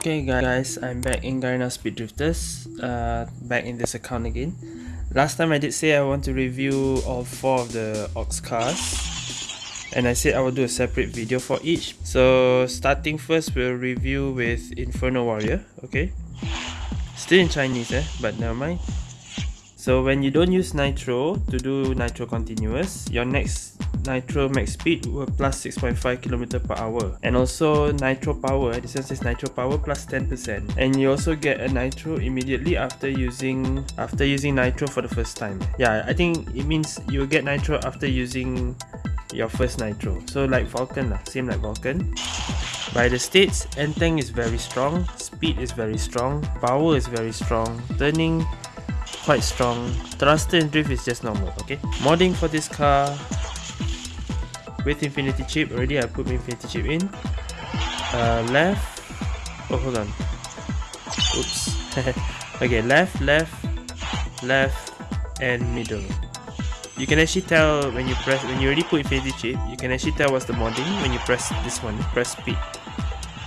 Okay guys, I'm back in Garena Speed Drifters, uh, back in this account again. Last time I did say I want to review all four of the Ox cars and I said I will do a separate video for each. So starting first, we'll review with Inferno Warrior, okay? Still in Chinese eh, but never mind. So when you don't use Nitro to do Nitro Continuous, your next nitro max speed were plus 6.5 km per hour. And also nitro power this one says nitro power plus 10% and you also get a nitro immediately after using after using nitro for the first time. Yeah i think it means you will get nitro after using your first nitro. So like vulcan lah, same like vulcan. By the states N-Tank is very strong speed is very strong power is very strong turning quite strong. Thruster and drift is just normal okay? Modding for this car with infinity chip already I put infinity chip in. Uh, left. Oh hold on. Oops. Okay left left left and middle. You can actually tell when you press when you already put infinity chip you can actually tell what's the modding when you press this one. Press speed.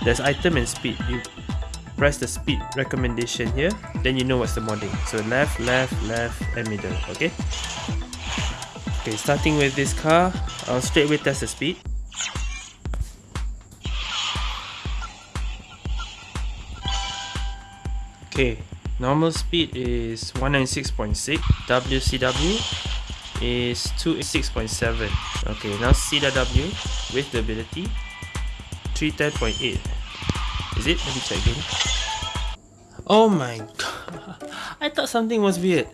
There's item and speed. You press the speed recommendation here then you know what's the modding so left left left and middle okay Okay, starting with this car, I'll straight away test the speed. Okay, normal speed is 196.6, WCW is 286.7. Okay, now CW with the ability 310.8. Is it? Let me check again. Oh my god, I thought something was weird.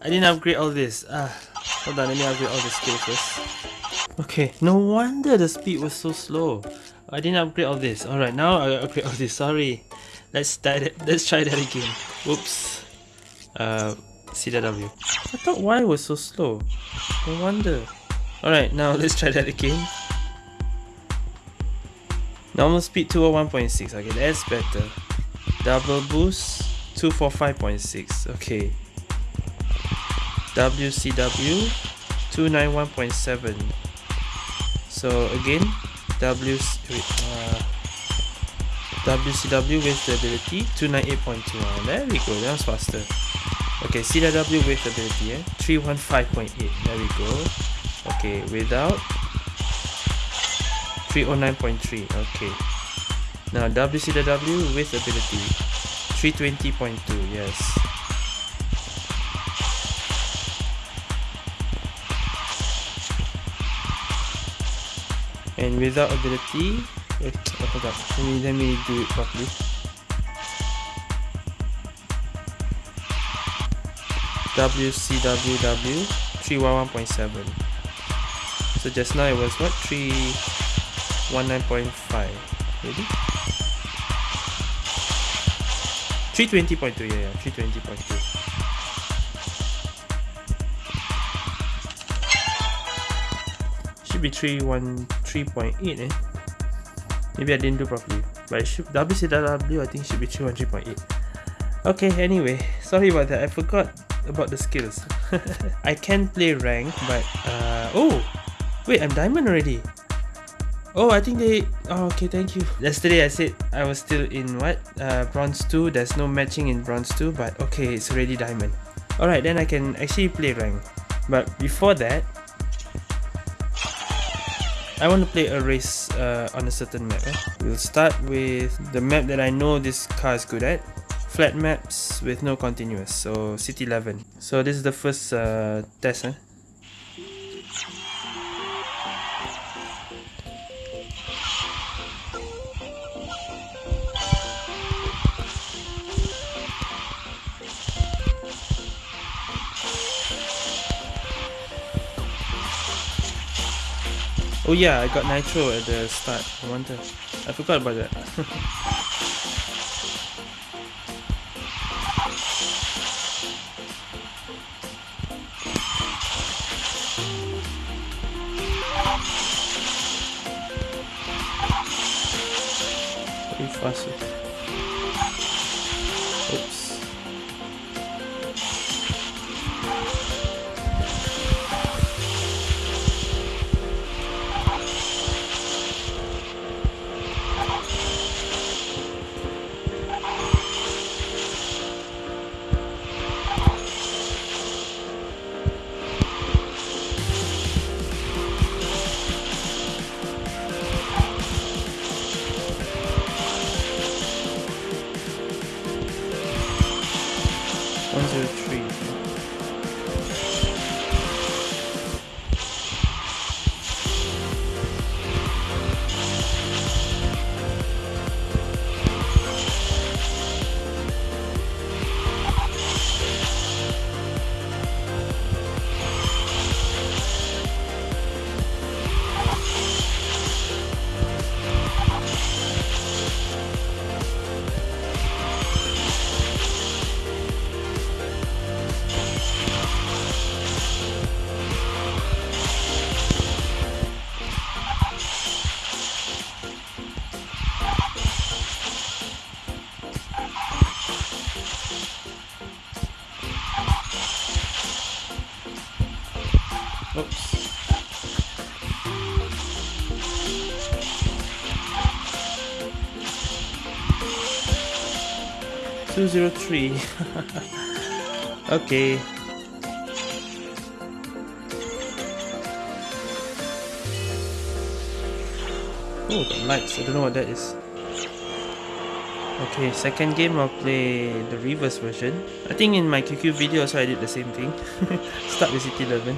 I didn't upgrade all this. Ah. Hold on, let me upgrade all the skills first. Okay, no wonder the speed was so slow. I didn't upgrade all this. Alright, now I upgrade all this. Sorry. Let's start it. Let's try that again. Whoops. Uh, CW. I thought Y was so slow. No wonder. Alright, now let's try that again. Normal speed 201.6. Okay, that's better. Double boost 245.6. Okay. WCW 291.7 so again W uh, WCW with the ability 298.2 there we go that was faster okay CW with ability eh? 315.8 there we go okay without 309.3 okay. Now WCW with ability 320.2 yes. And without ability wait, oh. Let me, let me do it properly. WCWW 311.7 so just now it was what 319.5 maybe? 320.2 yeah yeah 320.2 should be 313.8 eh? Maybe I didn't do properly but it should WCW I think should be 313.8 okay anyway sorry about that I forgot about the skills. I can play rank but uh, oh wait I'm diamond already Oh, I think they... Oh, okay, thank you. Yesterday I said I was still in what? Uh, bronze 2. There's no matching in bronze 2, but okay, it's already diamond. Alright, then I can actually play rank. But before that, I want to play a race uh, on a certain map. Eh? We'll start with the map that I know this car is good at. Flat maps with no continuous, so City 11. So this is the first uh, test. Eh? Oh yeah, I got nitro at the start. I wonder. I forgot about that. Fast. 203. okay. Oh, the lights. I don't know what that is. Okay, second game I'll play the reverse version. I think in my QQ video also I did the same thing. Start with City 11.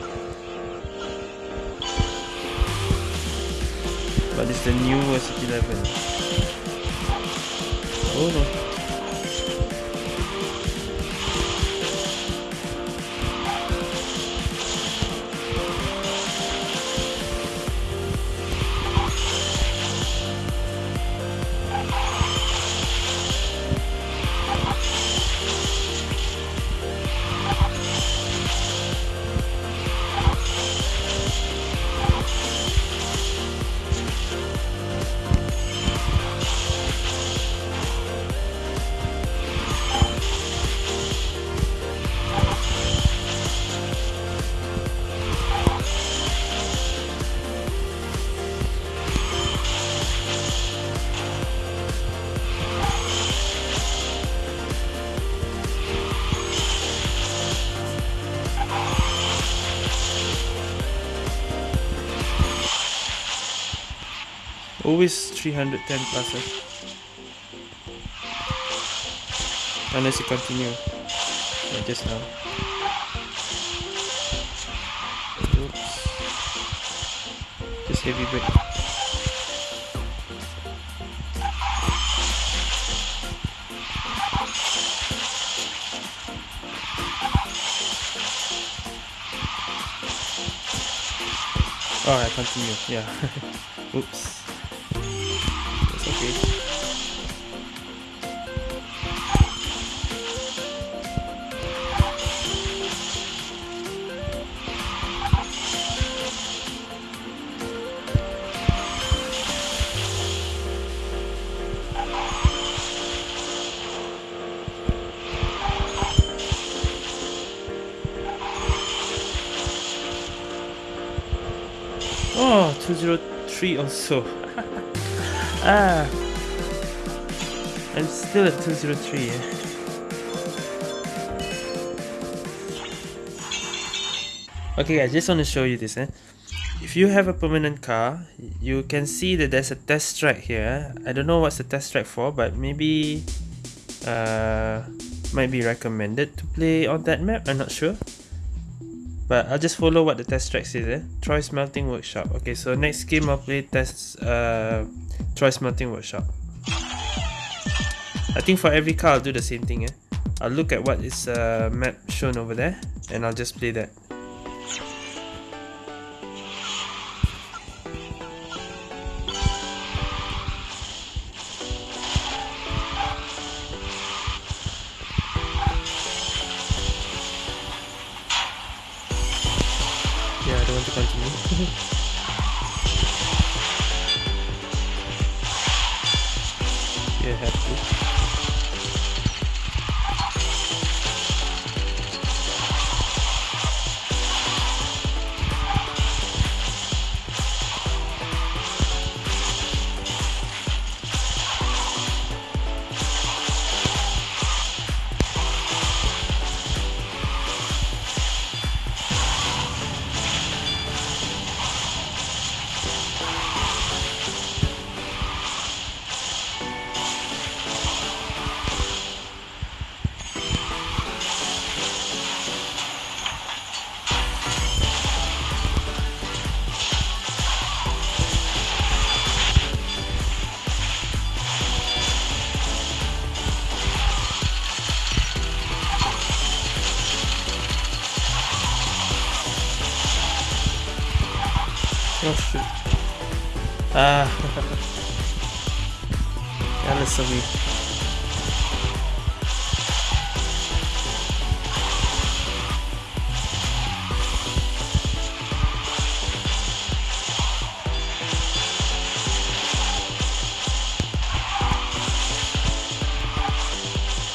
But it's the newer City 11. Oh no. Always 310 plus. Eh? Unless you continue. Like just now. Oops. Just heavy brake. Alright, continue. Yeah. Oops. 203 also. ah. I'm still at 203. Eh? Okay I just want to show you this. Eh? If you have a permanent car, you can see that there's a test track here. I don't know what's the test track for, but maybe uh, might be recommended to play on that map. I'm not sure. But I'll just follow what the test track says. Eh? Troy Smelting Workshop. Okay, so next game I'll play test uh, Troy Smelting Workshop. I think for every car I'll do the same thing. Eh? I'll look at what is uh, map shown over there and I'll just play that. weeks.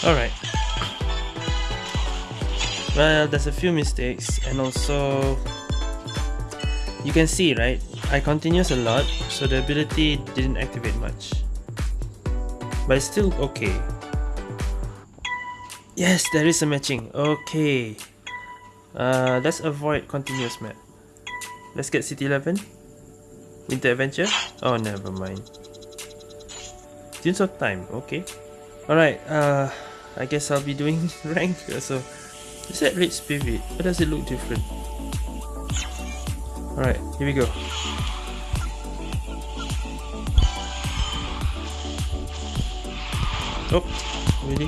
Alright. Well, there's a few mistakes and also you can see, right? I continues a lot, so the ability didn't activate much. But it's still okay. Yes, there is a matching. Okay. Uh, let's avoid continuous map. Let's get City 11. Winter Adventure? Oh, never mind. Dunes of Time, okay. Alright, uh, I guess I'll be doing rank. So, is that Red Spirit? Why does it look different? Alright, here we go. Oh, really?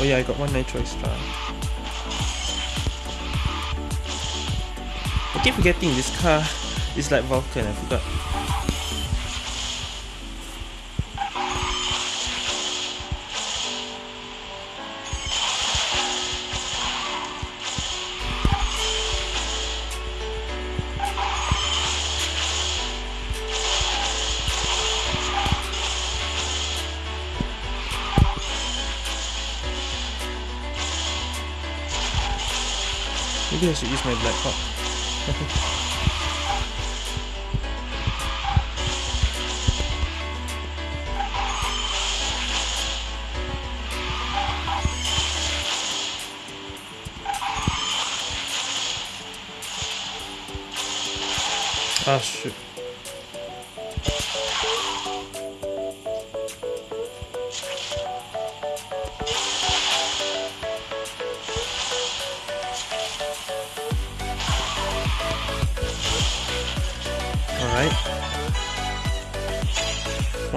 Oh yeah, I got one nitro extra. I keep forgetting this car is like Vulcan, I forgot. Maybe I should use my Black Hawk. Ah, shoot.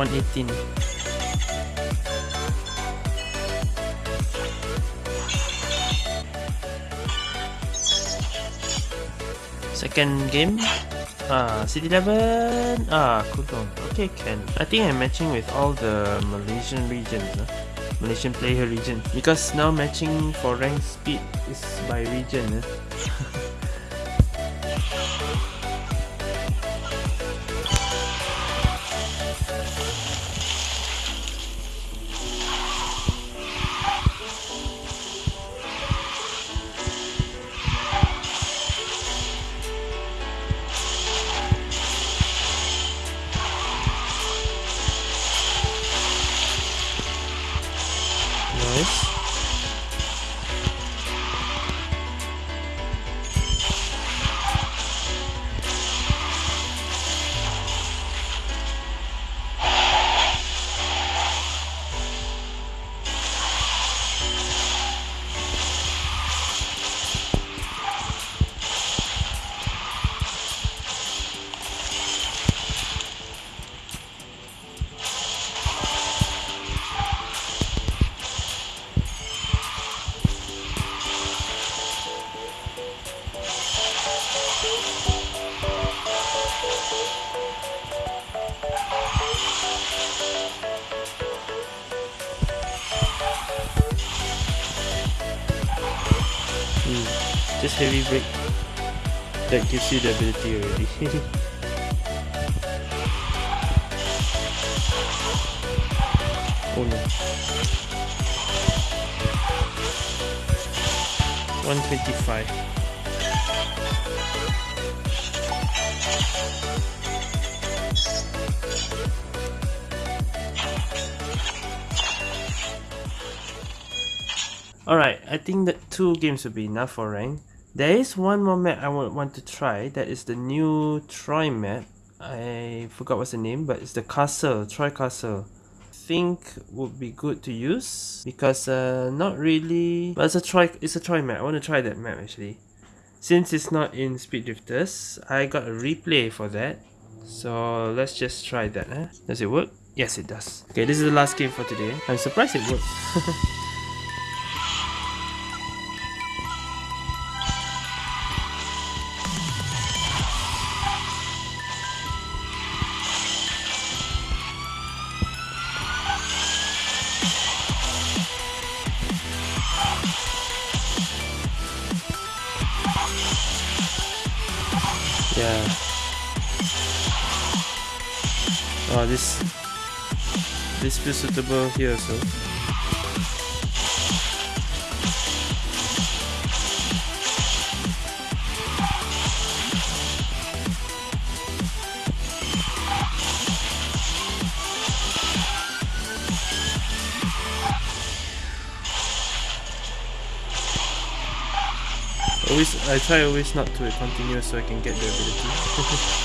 118. Second game. Ah, City 11. Ah, Kudong. Okay, can. I think I'm matching with all the Malaysian regions. Uh. Malaysian player region. Because now matching for rank speed is by region. Uh. Just heavy brake. That gives you the ability already. oh no. 125. Alright, I think that two games will be enough for rank. There is one more map I want to try. That is the new Troy map. I forgot what's the name, but it's the castle, Troy Castle. Think would be good to use because uh, not really. But it's a Troy, it's a Troy map. I want to try that map actually. Since it's not in Speed Drifters, I got a replay for that. So let's just try that. Huh? Does it work? Yes, it does. Okay, this is the last game for today. I'm surprised it worked. visible here so Always, I try always not to continue so I can get the ability.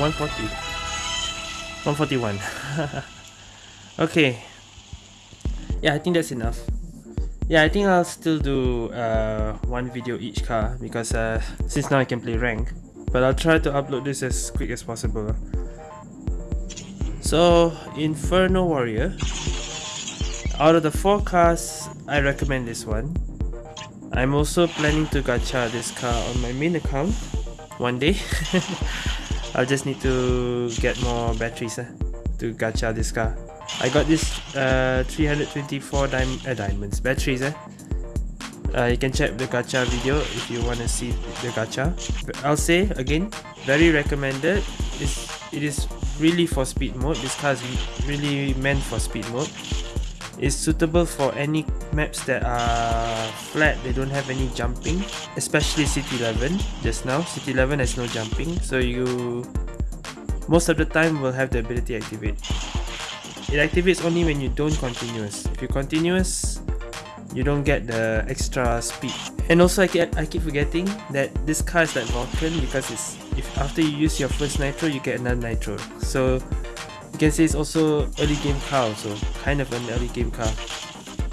140. 141. okay. Yeah, I think that's enough. Yeah, I think I'll still do uh, one video each car because uh, since now I can play rank. But I'll try to upload this as quick as possible. So, Inferno Warrior. Out of the four cars, I recommend this one. I'm also planning to gacha this car on my main account one day. I'll just need to get more batteries uh, to gacha this car. I got this uh, 324 dim uh, diamonds batteries. Uh. Uh, you can check the gacha video if you want to see the gacha. I'll say again, very recommended. It's, it is really for speed mode. This car is really meant for speed mode is suitable for any maps that are flat they don't have any jumping especially city 11 just now. City 11 has no jumping so you most of the time will have the ability activate. It activates only when you don't continuous. If you continuous you don't get the extra speed. And also I, get, I keep forgetting that this car is like Vulcan because it's if after you use your first nitro you get another nitro. So can say it's also early game car also, kind of an early game car.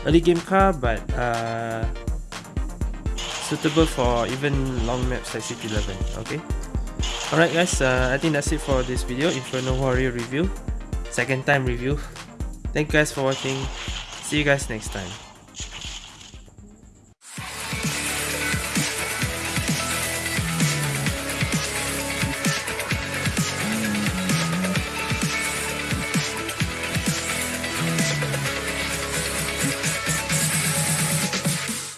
Early game car but uh, suitable for even long maps like City 11, okay? Alright guys, uh, I think that's it for this video, Inferno Warrior review. Second time review. Thank you guys for watching. See you guys next time.